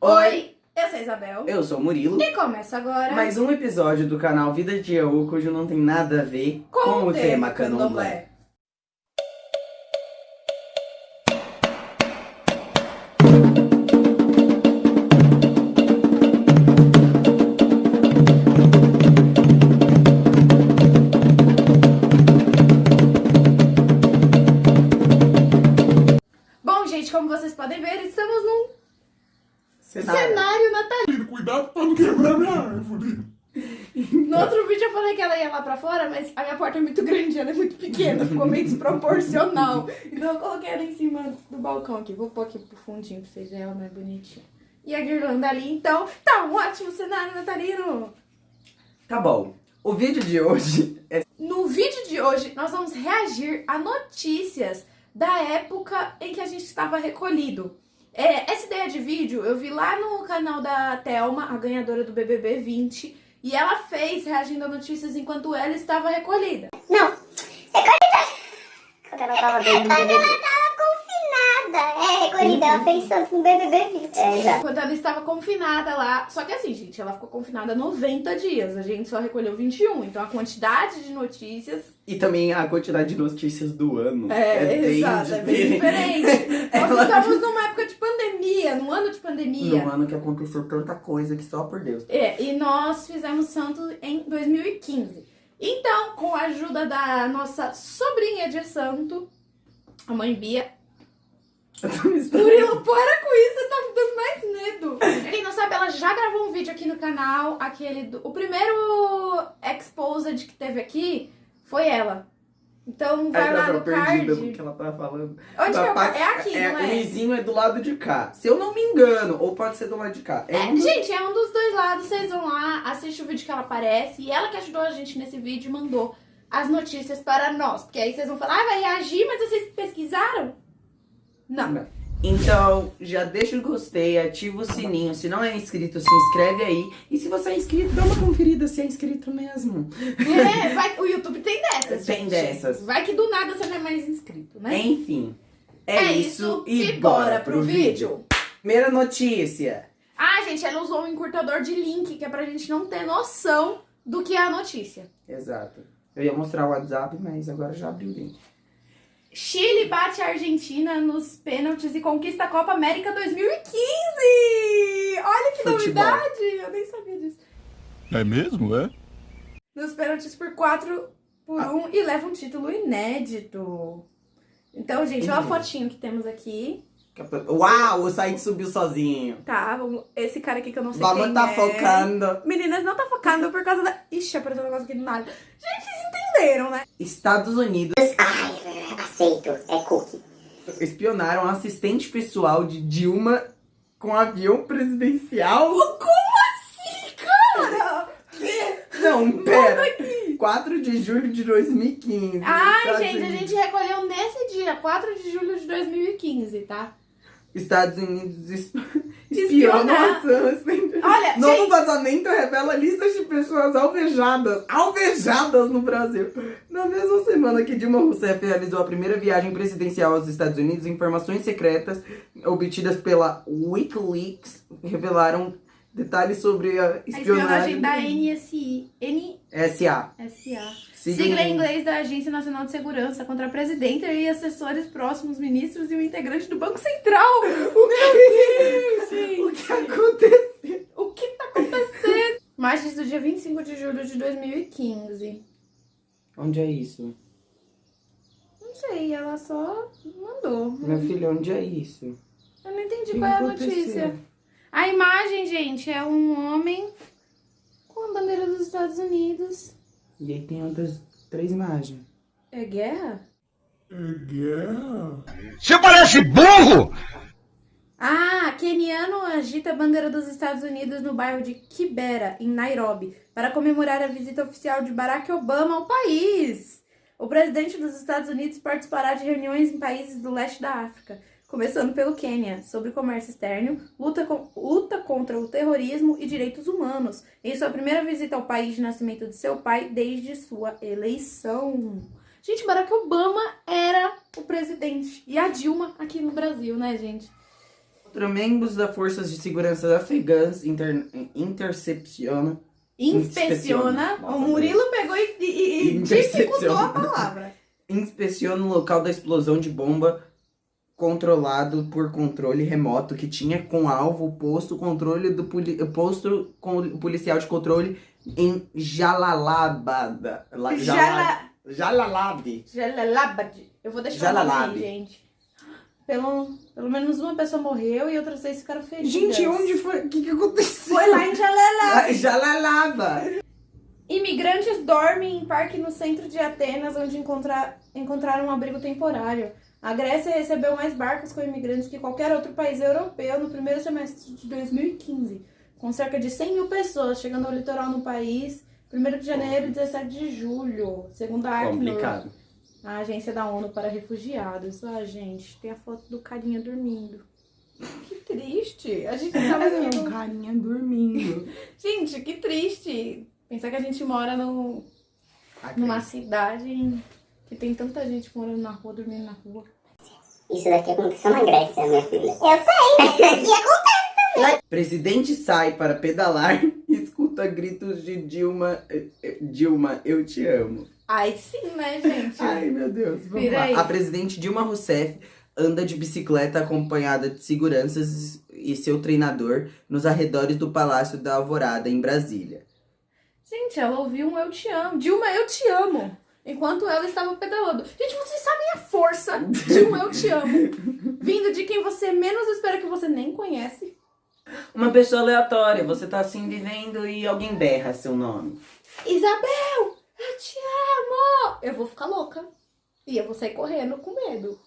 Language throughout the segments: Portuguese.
Oi, eu sou a Isabel. Eu sou o Murilo. E começa agora Mais um episódio do canal Vida de Yaú, cujo não tem nada a ver com, o tema candomblé. Bom, gente, como vocês podem ver, Cenário. cenário natalino. Cuidado pra não quebrar minha árvore. No outro vídeo eu falei que ela ia lá pra fora, mas a minha porta é muito grande, ela é muito pequena, ficou meio desproporcional. Então eu coloquei ela em cima do balcão aqui. Vou pôr aqui pro fundinho pra vocês verem ela mais bonitinha. E a guirlanda ali, então, tá um ótimo cenário natalino. Tá bom. O vídeo de hoje é No vídeo de hoje, nós vamos reagir a notícias da época em que a gente estava recolhido. É, essa ideia de vídeo eu vi lá no canal da Thelma, a ganhadora do BBB 20, e ela fez reagindo a notícias enquanto ela estava recolhida. Não, recolhida. Quando ela tava dentro do BBB. Ela. É, fez santo no BBB 20. É, exato. Quando ela estava confinada lá. Só que assim, gente, ela ficou confinada 90 dias. A gente só recolheu 21. Então a quantidade de notícias e também a quantidade de notícias do ano. é, bem exato, é bem diferente. Nós Ela- estamos numa época de pandemia, num ano de pandemia. No ano que aconteceu tanta coisa que só por Deus. É, e nós fizemos santo em 2015. Então, com a ajuda da nossa sobrinha de santo, a mãe Bia. Murilo, para com isso, tá me dando mais medo. Pra Quem não sabe, ela já gravou um vídeo aqui no canal, aquele do, o primeiro exposed que teve aqui foi ela. Então vai lá no card. do que ela tá falando. Onde que eu, parte- é aqui, não O é? vizinho é do lado de cá. Se eu não me engano, ou pode ser do lado de cá. É, É, um gente, é um dos dois lados. Vocês vão lá, assiste o vídeo que ela aparece. E ela que ajudou a gente nesse vídeo mandou as notícias para nós. Porque aí vocês vão falar, ah, vai reagir, mas vocês pesquisaram? Não. Então, já deixa o gostei, ativa o sininho. Se não é inscrito, se inscreve aí. E se você é inscrito, dá uma conferida se é inscrito mesmo. É, vai, o YouTube tem dessas. Tem gente. dessas. Vai que do nada você não é mais inscrito, né? Enfim, é, isso, e bora pro vídeo. Primeira notícia. Ah, gente, ela usou um encurtador de link, que é pra gente não ter noção do que é a notícia. Exato. Eu ia mostrar o WhatsApp, mas agora já abri o link. Chile bate a Argentina nos pênaltis e conquista a Copa América 2015! Olha que Futebol. novidade! Eu nem sabia disso. É mesmo, é? Nos pênaltis por 4 por Ah. 1 e leva um título inédito. Então, gente, olha a fotinho que temos aqui. Uau, o site subiu sozinho. Tá, vamos... esse cara aqui que eu não sei Vamos quem tá é. focando. Meninas, não tá focando por causa da... Ixi, apareceu um negócio aqui do nada. Gente, vocês entenderam, né? Estados Unidos Ai, aceito. É cookie. espionaram a assistente pessoal de Dilma com avião presidencial. Cara! Não, pera. 4 de julho de 2015. Ai, Estados gente, a gente recolheu nesse dia, 4 de julho de 2015, tá? Estados Unidos es- Espionar. espionam assistente. Olha, Novo gente, vazamento revela listas de pessoas alvejadas, alvejadas no Brasil. Na mesma semana que Dilma Rousseff realizou a primeira viagem presidencial aos Estados Unidos, informações secretas obtidas pela WikiLeaks revelaram detalhes sobre a a espionagem espionagem da NSI. SA. NSA. Sigla Sigla em inglês da Agência Nacional de Segurança contra a presidenta e assessores próximos, ministros e o integrante do Banco Central. Meu Deus, gente. O que aconteceu? O que tá acontecendo? Marches do dia 25 de julho de 2015. Onde é isso? Não sei, ela só mandou. Meu filho, onde é isso? Eu não entendi que qual é a notícia. A imagem, gente, é um homem com a bandeira dos Estados Unidos. E aí tem outras três imagens. É guerra? É guerra? Você parece burro! Ah, keniano agita a bandeira dos Estados Unidos no bairro de Kibera, em Nairobi, para comemorar a visita oficial de Barack Obama ao país. O presidente dos Estados Unidos participará de reuniões em países do leste da África, começando pelo Quênia, sobre comércio externo, luta, com- luta contra o terrorismo e direitos humanos, em sua primeira visita ao país de nascimento de seu pai desde sua eleição. Gente, Barack Obama era o presidente. E a Dilma aqui no Brasil, né, gente? Tra- Membros das forças de segurança afegãs inter, intercepcionam Inspeciona. O Murilo pegou e, e, e Intercepciona. dificultou a palavra. inspeciona o local da explosão de bomba controlado por controle remoto que tinha com alvo o posto controle do poli, posto com, policial de controle em Jalalabad. La- Jala- Jalalabad. Jalalabad. Eu vou deixar o nome aí, gente. Pelo, pelo menos uma pessoa morreu e outras seis ficaram feridas. Gente, onde foi? O que, que aconteceu? Foi lá em Jalalabad. Ah, Jalalabad. Imigrantes dormem em parque no centro de Atenas, onde encontra- encontraram um abrigo temporário. A Grécia recebeu mais barcos com imigrantes que qualquer outro país europeu no primeiro semestre de 2015, com cerca de 100 mil pessoas chegando ao litoral no país, 1 de janeiro e 17 de julho, segundo a Acnur, Complicado. A agência da ONU para refugiados. Ah, gente, tem a foto do carinha dormindo. Que triste. A gente tava vendo. um carinha dormindo. Gente, que triste. Pensar que a gente mora no, numa cidade que tem tanta gente morando na rua, dormindo na rua. Isso daqui aconteceu na Grécia, minha filha. Eu sei. E acontece. Presidente sai para pedalar e escuta gritos de Dilma. eh, eh, Dilma, eu te amo. Ai, sim, né, gente? Ai, meu Deus. Vamos Vira lá. aí. A presidente Dilma Rousseff anda de bicicleta acompanhada de seguranças e seu treinador nos arredores do Palácio da Alvorada, em Brasília. Gente, ela ouviu um Eu Te Amo. Dilma, eu te amo. Enquanto ela estava pedalando. Gente, vocês sabem a força de um Eu Te Amo. Vindo de quem você menos espera que você nem conhece. Uma pessoa aleatória, você tá assim vivendo e alguém berra seu nome. Isabel, eu te amo. Eu vou ficar louca. E eu vou sair correndo com medo.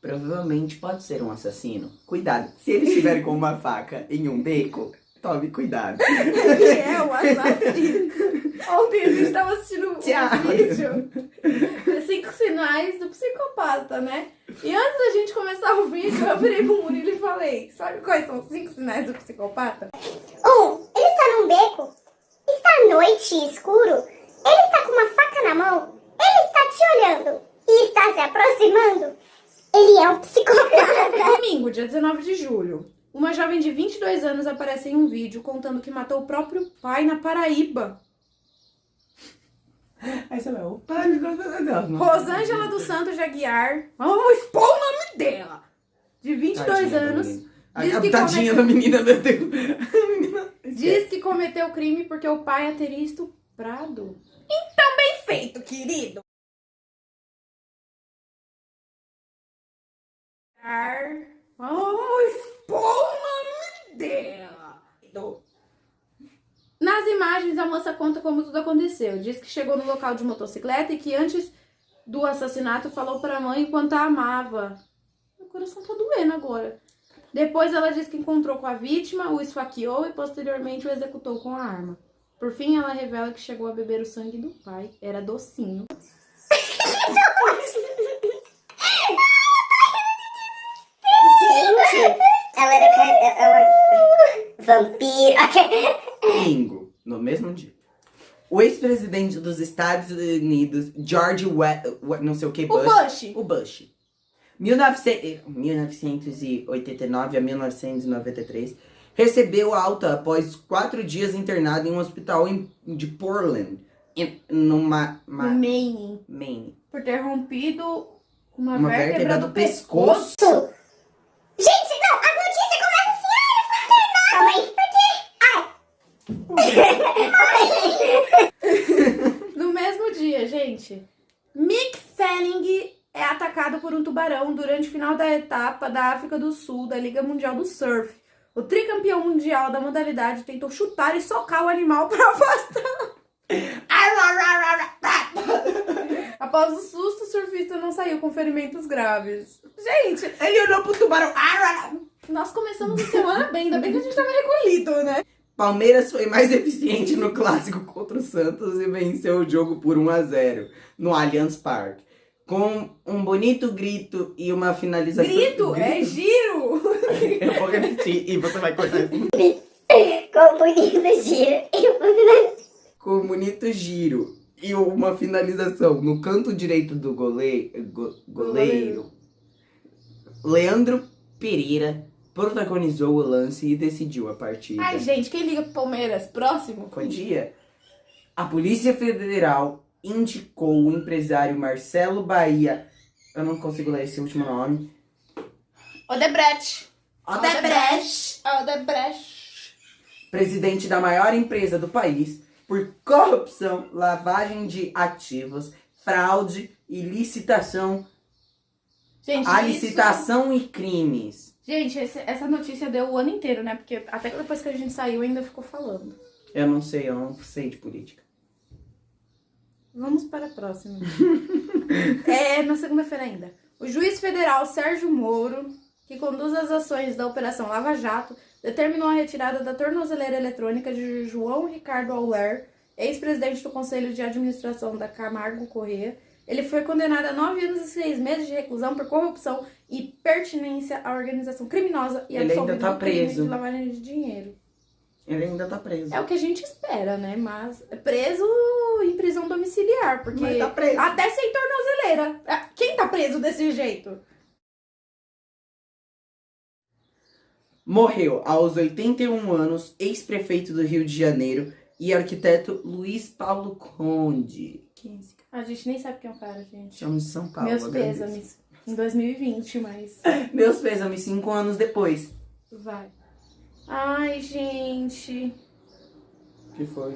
Provavelmente pode ser um assassino. Cuidado, se ele estiver com uma faca em um beco, tome cuidado. Ele é o assassino. Ontem a gente tava assistindo um Tchau. vídeo. Cinco sinais do psicopata, né? E antes da gente começar o vídeo, eu virei pro Murilo e falei: Sabe quais são os cinco sinais do psicopata? Um, ele está num beco. Está à noite escuro. Ele está com uma faca na mão. Ele está te olhando. E está se aproximando. Ele é um psicopata. Domingo, dia 19 de julho. Uma jovem de 22 anos aparece em um vídeo contando que matou o próprio pai na Paraíba. Aí você vai, opa. Rosângela dos Santos de Aguiar. Vamos expor o nome dela. De 22 Tadinha da anos. Ai, Diz a que tadinha cometeu- da menina, meu Deus. Menina... Diz que cometeu o crime porque o pai a teria estuprado. Então, bem feito, querido. Vamos expor o nome dela. Nas imagens, a moça conta como tudo aconteceu. Diz que chegou no local de motocicleta e que antes do assassinato falou pra mãe o quanto a amava. Meu coração tá doendo agora. Depois ela diz que encontrou com a vítima, o esfaqueou e posteriormente o executou com a arma. Por fim, ela revela que chegou a beber o sangue do pai. Era docinho. Gente, ela era. ca- Ela... Vampiro. Domingo, no mesmo dia. O ex-presidente dos Estados Unidos, George We We- não sei o que, O Bush. Bush. O Bush. 1900 1989 a 1993, recebeu alta após quatro dias internado em um hospital em, de Portland, em, No ma- Maine. Maine. Por ter rompido uma, Uma vértebra, vértebra do do pescoço. Gente, não, as notícias começam assim, ai, por quê? No mesmo dia, gente, Mick Fanning é atacado por um tubarão durante o final da etapa da África do Sul da Liga Mundial do Surf. O tricampeão mundial da modalidade tentou chutar e socar o animal para afastar. Após o susto, o surfista não saiu com ferimentos graves. Gente, Ele olhou pro tubarão. nós começamos a semana bem, ainda bem que a gente tava recolhido, né? Palmeiras foi mais eficiente no clássico contra o Santos e venceu o jogo por 1 a 0 no Allianz Parque. Com um bonito grito e uma finalização. Grito, é giro! Eu vou repetir e você vai cortar. Com bonito giro. Com um bonito giro e uma finalização no canto direito do gole... go- goleiro. Leandro Pereira protagonizou o lance e decidiu a partida. Ai, gente, quem liga pro Palmeiras? Próximo? Bom dia. A Polícia Federal indicou o empresário Marcelo Bahia. Eu não consigo ler esse último nome. Odebrecht. Odebrecht. Odebrecht. Presidente da maior empresa do país por corrupção, lavagem de ativos, fraude e licitação, Gente, a isso- licitação e crimes. Gente, esse- essa notícia deu o ano inteiro, né? Porque até depois que a gente saiu ainda ficou falando. Eu não sei, eu não sei de política. Vamos para a próxima. é, na segunda-feira ainda. O juiz federal Sérgio Moro, que conduz as ações da Operação Lava Jato, determinou a retirada da tornozeleira eletrônica de João Ricardo Auler, ex-presidente do Conselho de Administração da Camargo Corrêa. Ele foi condenado a nove anos e seis meses de reclusão por corrupção e pertinência à organização criminosa e Ele ainda absolvido tá preso. de lavagem de dinheiro. Ele ainda tá preso. É o que a gente espera, né? Mas é preso em prisão domiciliar, porque Mas tá preso. até sem tornozeleira. Ah, Quem tá preso desse jeito? Morreu aos 81 anos, ex-prefeito do Rio de Janeiro e arquiteto Luiz Paulo Conde. Quem é esse cara? A gente nem sabe quem é o cara, gente. Chama de São Paulo. Meus pêsames. Em 2020, mas Meus pêsames, cinco anos depois. vai. Ai, gente. que foi?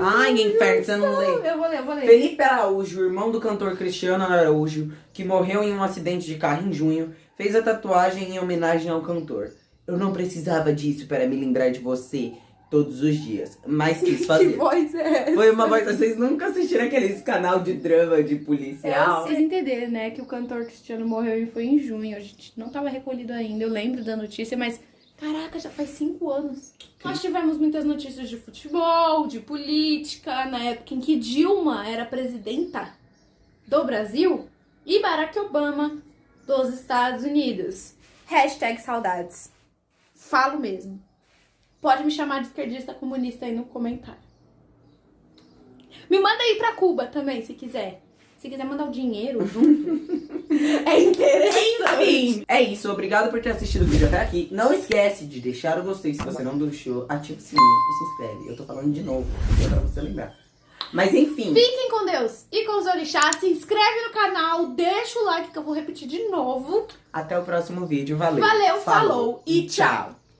Ai, inferno, você não lê. Eu vou ler, eu vou ler. Felipe Araújo, irmão do cantor Cristiano Araújo, que morreu em um acidente de carro em junho, fez a tatuagem em homenagem ao cantor. Eu não precisava disso para me lembrar de você todos os dias, mas quis Que fazer. voz é essa? Foi uma voz. Vocês nunca assistiram aqueles canal de drama de policial? Vocês entenderam, né, que o cantor Cristiano morreu e foi em junho. A gente não tava recolhido ainda, eu lembro da notícia, mas caraca, já faz cinco anos. Nós tivemos muitas notícias de futebol, de política, na época em que Dilma era presidenta do Brasil e Barack Obama dos Estados Unidos. Hashtag saudades. Falo mesmo. Pode me chamar de esquerdista comunista aí no comentário. Me manda aí pra Cuba também, se quiser. Se quiser mandar o dinheiro junto. é interessante. Enfim, é isso. Obrigado por ter assistido o vídeo até aqui. Não esquece de deixar o gostei se você não deixou. Ativa o sininho e se inscreve. Eu tô falando de novo, é pra você lembrar. Mas enfim, Fiquem com Deus e com os orixás. Se inscreve no canal, deixa o like que eu vou repetir de novo. até o próximo vídeo. Valeu. Valeu, falou e tchau.